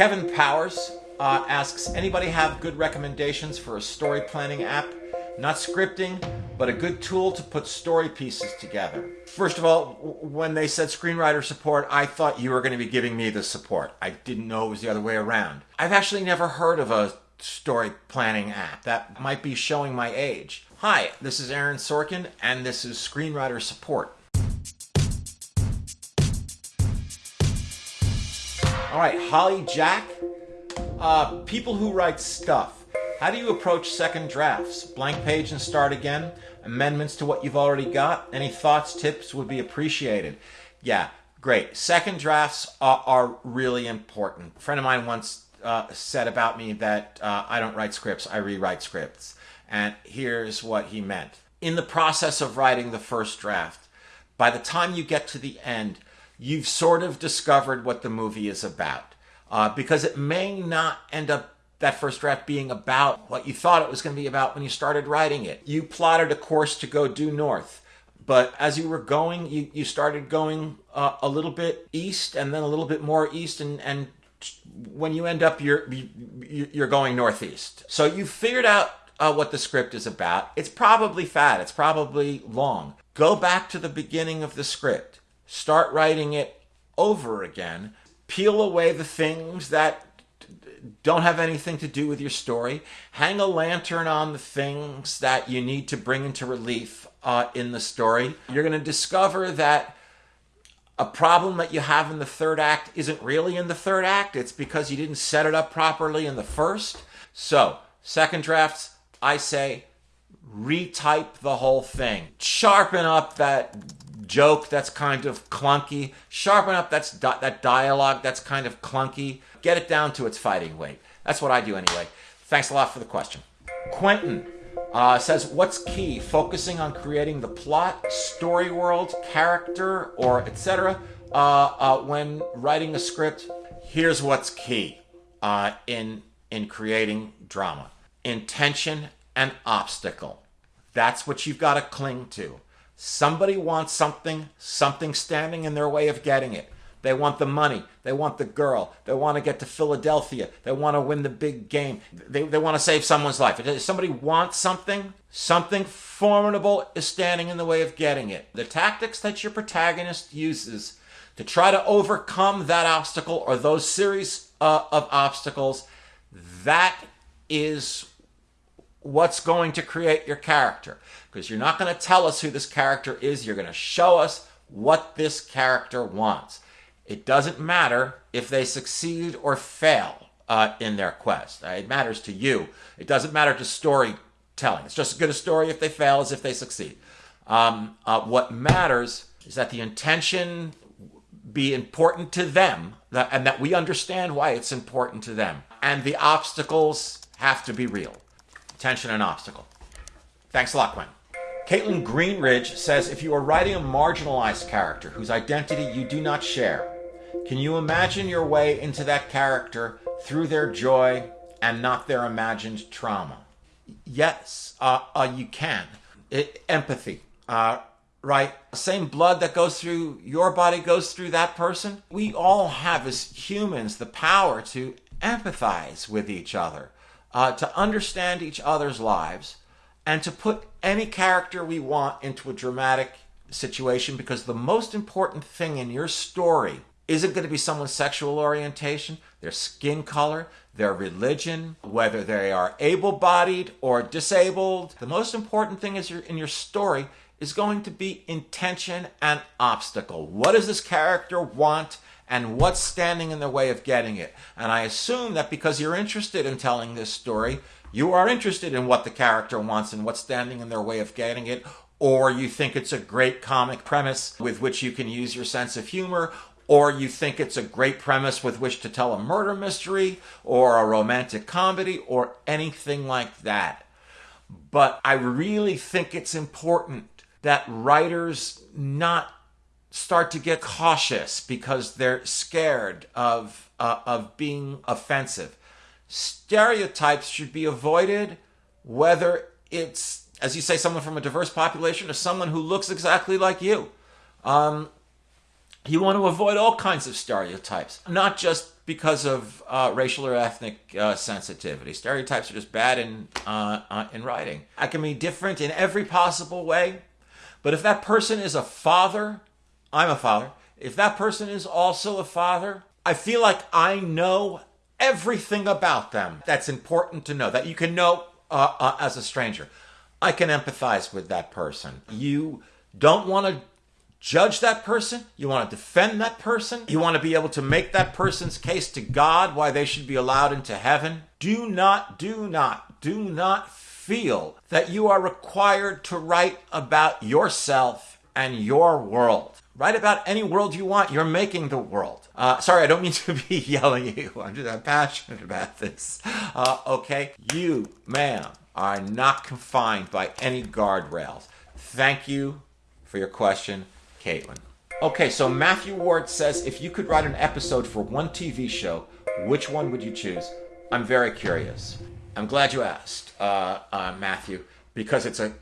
Kevin Powers uh, asks Anybody have good recommendations for a story planning app? Not scripting, but a good tool to put story pieces together. First of all, when they said screenwriter support, I thought you were going to be giving me the support. I didn't know it was the other way around. I've actually never heard of a story planning app. That might be showing my age. Hi, this is Aaron Sorkin, and this is Screenwriter Support. All right, Holly Jack. Uh, people who write stuff. How do you approach second drafts? Blank page and start again? Amendments to what you've already got? Any thoughts, tips would be appreciated. Yeah, great. Second drafts are, are really important. A friend of mine once uh, said about me that uh, I don't write scripts, I rewrite scripts. And here's what he meant. In the process of writing the first draft, by the time you get to the end, you've sort of discovered what the movie is about. Uh, because it may not end up that first draft being about what you thought it was going to be about when you started writing it. You plotted a course to go due north, but as you were going, you, you started going uh, a little bit east and then a little bit more east, and, and when you end up, you're, you're going northeast. So you figured out uh, what the script is about. It's probably fat, it's probably long. Go back to the beginning of the script start writing it over again, peel away the things that don't have anything to do with your story, hang a lantern on the things that you need to bring into relief uh, in the story. You're going to discover that a problem that you have in the third act isn't really in the third act. It's because you didn't set it up properly in the first. So, second drafts, I say retype the whole thing. Sharpen up that joke that's kind of clunky, sharpen up that's di- that dialogue that's kind of clunky, get it down to its fighting weight. That's what I do anyway. Thanks a lot for the question. Quentin uh, says, What's key? Focusing on creating the plot, story world, character, or etc. Uh, uh, when writing a script, here's what's key uh, in, in creating drama intention and obstacle. That's what you've got to cling to. Somebody wants something, something standing in their way of getting it. They want the money. They want the girl. They want to get to Philadelphia. They want to win the big game. They, they want to save someone's life. If somebody wants something, something formidable is standing in the way of getting it. The tactics that your protagonist uses to try to overcome that obstacle or those series uh, of obstacles, that is what's going to create your character. Because you're not going to tell us who this character is, you're going to show us what this character wants. It doesn't matter if they succeed or fail uh, in their quest. Uh, it matters to you. It doesn't matter to storytelling. It's just as good a story if they fail as if they succeed. Um, uh, what matters is that the intention be important to them and that we understand why it's important to them. And the obstacles have to be real tension and obstacle. Thanks a lot, Quinn. Caitlin Greenridge says if you are writing a marginalized character whose identity you do not share, can you imagine your way into that character through their joy and not their imagined trauma? Yes, uh, uh, you can. It, empathy, uh, right? Same blood that goes through your body goes through that person. We all have, as humans, the power to empathize with each other uh, to understand each other's lives, and to put any character we want into a dramatic situation because the most important thing in your story isn't going to be someone's sexual orientation, their skin color, their religion, whether they are able bodied or disabled. The most important thing is your, in your story is going to be intention and obstacle. What does this character want? and what's standing in the way of getting it. And I assume that because you're interested in telling this story, you are interested in what the character wants and what's standing in their way of getting it, or you think it's a great comic premise with which you can use your sense of humor, or you think it's a great premise with which to tell a murder mystery, or a romantic comedy, or anything like that. But I really think it's important that writers not start to get cautious because they're scared of uh, of being offensive. Stereotypes should be avoided, whether it's as you say, someone from a diverse population or someone who looks exactly like you. Um, you want to avoid all kinds of stereotypes, not just because of uh, racial or ethnic uh, sensitivity. Stereotypes are just bad in uh, uh, in writing. I can be different in every possible way, but if that person is a father, I'm a father. If that person is also a father, I feel like I know everything about them. That's important to know. That you can know uh, uh, as a stranger. I can empathize with that person. You don't want to judge that person. You want to defend that person. You want to be able to make that person's case to God why they should be allowed into heaven. Do not, do not, do not feel that you are required to write about yourself and your world. Write about any world you want. You're making the world. Uh, sorry, I don't mean to be yelling at you. I'm just I'm passionate about this. Uh, okay? You, ma'am, are not confined by any guardrails. Thank you for your question. Caitlin. Okay, so Matthew Ward says if you could write an episode for one TV show, which one would you choose? I'm very curious. I'm glad you asked, uh, uh, Matthew, because it's a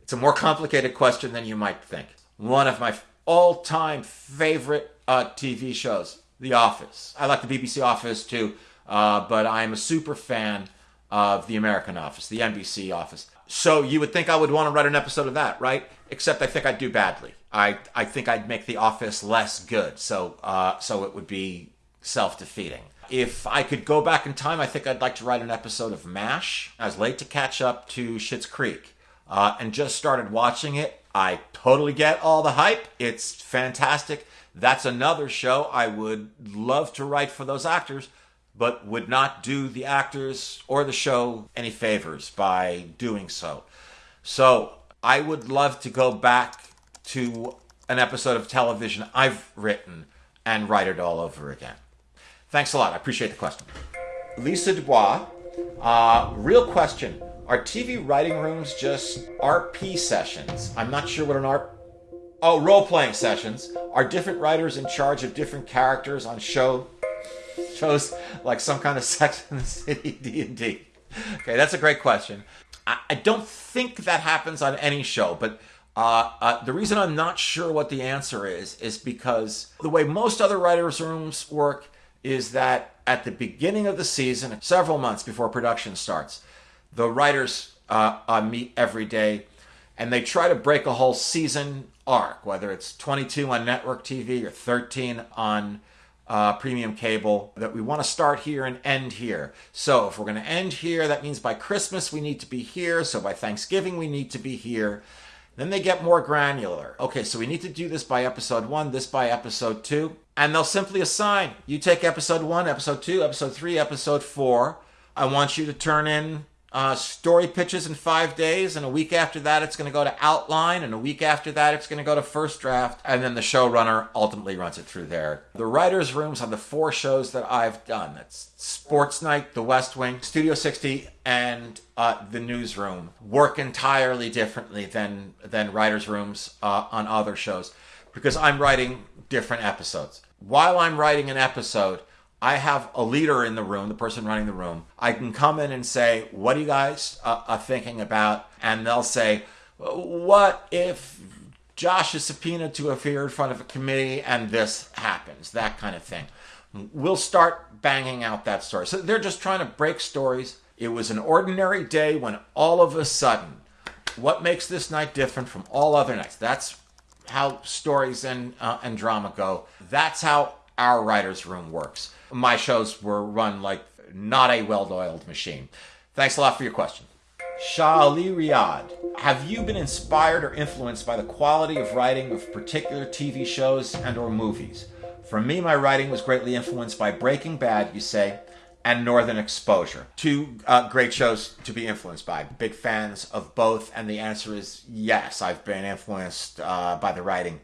it's a more complicated question than you might think. One of my all-time favorite uh, TV shows, The Office. I like the BBC Office too, uh, but I'm a super fan of the American Office, the NBC Office. So you would think I would want to write an episode of that, right? Except I think I'd do badly. I I think I'd make The Office less good. So uh, so it would be self defeating. If I could go back in time, I think I'd like to write an episode of MASH. I was late to catch up to Schitt's Creek uh, and just started watching it. I totally get all the hype. It's fantastic. That's another show I would love to write for those actors, but would not do the actors or the show any favors by doing so. So I would love to go back to an episode of television I've written and write it all over again. Thanks a lot. I appreciate the question. Lisa Dubois, uh, real question. Are TV writing rooms just RP sessions? I'm not sure what an RP. Oh, role playing sessions. Are different writers in charge of different characters on show shows like some kind of Sex in the City D and D? Okay, that's a great question. I, I don't think that happens on any show, but uh, uh, the reason I'm not sure what the answer is is because the way most other writers' rooms work is that at the beginning of the season, several months before production starts, the writers uh, uh meet every day and they try to break a whole season arc, whether it's 22 on network TV or 13 on uh, premium cable, that we want to start here and end here. So if we're going to end here, that means by Christmas we need to be here. So by Thanksgiving we need to be here. Then they get more granular. Okay, so we need to do this by episode one, this by episode two. And they'll simply assign you take episode one, episode two, episode three, episode four. I want you to turn in uh, story pitches in five days, and a week after that, it's going to go to outline, and a week after that, it's going to go to first draft, and then the showrunner ultimately runs it through there. The writers' rooms on the four shows that I've done that's Sports Night, The West Wing, Studio 60, and uh, The Newsroom work entirely differently than, than writers' rooms uh, on other shows because I'm writing different episodes. While I'm writing an episode, I have a leader in the room, the person running the room. I can come in and say, What are you guys uh, are thinking about? And they'll say, What if Josh is subpoenaed to appear in front of a committee and this happens? That kind of thing. We'll start banging out that story. So they're just trying to break stories. It was an ordinary day when all of a sudden, what makes this night different from all other nights? That's how stories and, uh, and drama go. That's how our writer's room works my shows were run like not a well-oiled machine. Thanks a lot for your question. Shah Ali Riyadh, have you been inspired or influenced by the quality of writing of particular TV shows and or movies? For me, my writing was greatly influenced by Breaking Bad, you say, and Northern Exposure. Two uh, great shows to be influenced by. Big fans of both, and the answer is yes. I've been influenced uh, by the writing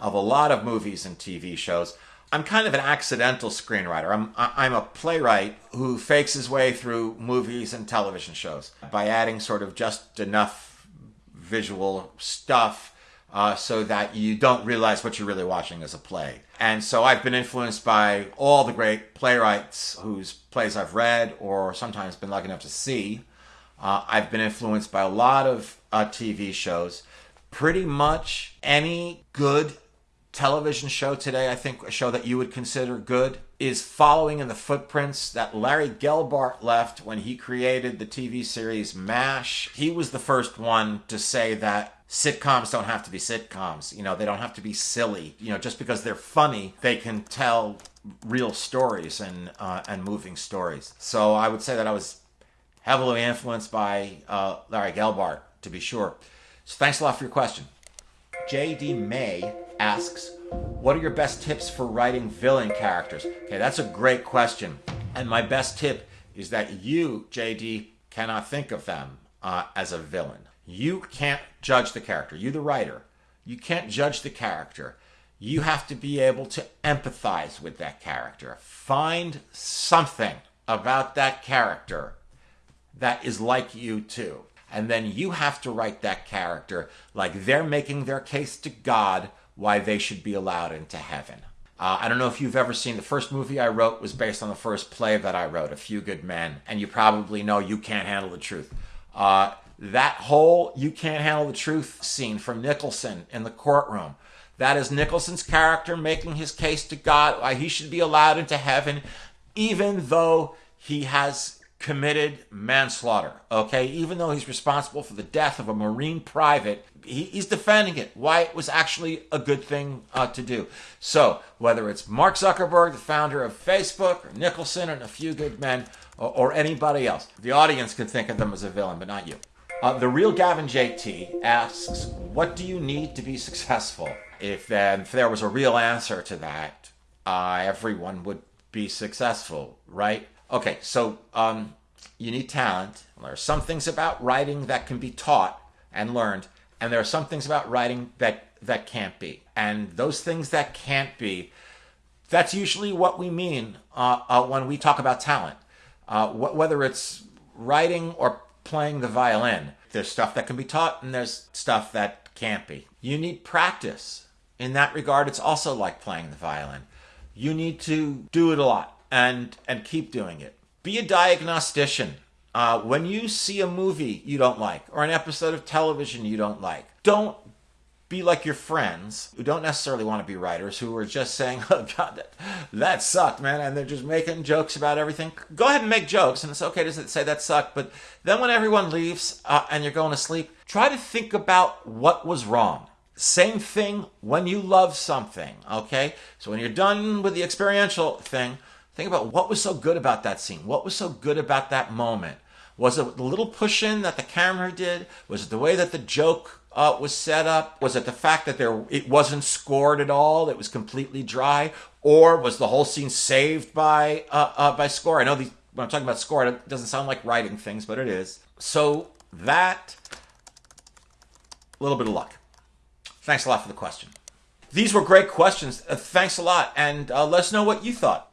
of a lot of movies and TV shows. I'm kind of an accidental screenwriter. I'm I'm a playwright who fakes his way through movies and television shows by adding sort of just enough visual stuff uh, so that you don't realize what you're really watching as a play. And so I've been influenced by all the great playwrights whose plays I've read or sometimes been lucky enough to see. Uh, I've been influenced by a lot of uh, TV shows. Pretty much any good television show today, I think a show that you would consider good, is following in the footprints that Larry Gelbart left when he created the TV series MASH. He was the first one to say that sitcoms don't have to be sitcoms. You know, they don't have to be silly. You know, just because they're funny, they can tell real stories and uh, and moving stories. So I would say that I was heavily influenced by uh, Larry Gelbart, to be sure. So thanks a lot for your question. JD May asks, What are your best tips for writing villain characters? Okay, that's a great question. And my best tip is that you, JD, cannot think of them uh, as a villain. You can't judge the character. You, the writer, you can't judge the character. You have to be able to empathize with that character. Find something about that character that is like you too. And then you have to write that character like they're making their case to God why they should be allowed into heaven. Uh, I don't know if you've ever seen the first movie I wrote was based on the first play that I wrote, A Few Good Men, and you probably know You Can't Handle the Truth. Uh, that whole You Can't Handle the Truth scene from Nicholson in the courtroom, that is Nicholson's character making his case to God why he should be allowed into heaven, even though he has committed manslaughter. Okay, even though he's responsible for the death of a Marine private, he, he's defending it. Why it was actually a good thing uh, to do. So whether it's Mark Zuckerberg, the founder of Facebook, or Nicholson, and a few good men, or, or anybody else, the audience can think of them as a villain, but not you. Uh, the real Gavin JT asks, "What do you need to be successful?" If, then, if there was a real answer to that, uh, everyone would be successful, right? Okay, so um, you need talent. There are some things about writing that can be taught and learned, and there are some things about writing that that can't be. And those things that can't be, that's usually what we mean uh, uh, when we talk about talent. Uh, wh- whether it's writing or playing the violin, there's stuff that can be taught, and there's stuff that can't be. You need practice. In that regard, it's also like playing the violin. You need to do it a lot and and keep doing it. Be a diagnostician. Uh, when you see a movie you don't like or an episode of television you don't like, don't be like your friends who don't necessarily want to be writers who are just saying, "Oh God, that, that sucked, man," and they're just making jokes about everything. Go ahead and make jokes, and it's okay to say that sucked. But then when everyone leaves uh, and you're going to sleep, try to think about what was wrong. Same thing when you love something. Okay, so when you're done with the experiential thing Think about what was so good about that scene. What was so good about that moment? Was it the little push in that the camera did? Was it the way that the joke uh, was set up? Was it the fact that there it wasn't scored at all? It was completely dry, or was the whole scene saved by uh, uh, by score? I know these, when I'm talking about score, it doesn't sound like writing things, but it is. So that a little bit of luck. Thanks a lot for the question. These were great questions. Uh, thanks a lot, and uh, let us know what you thought.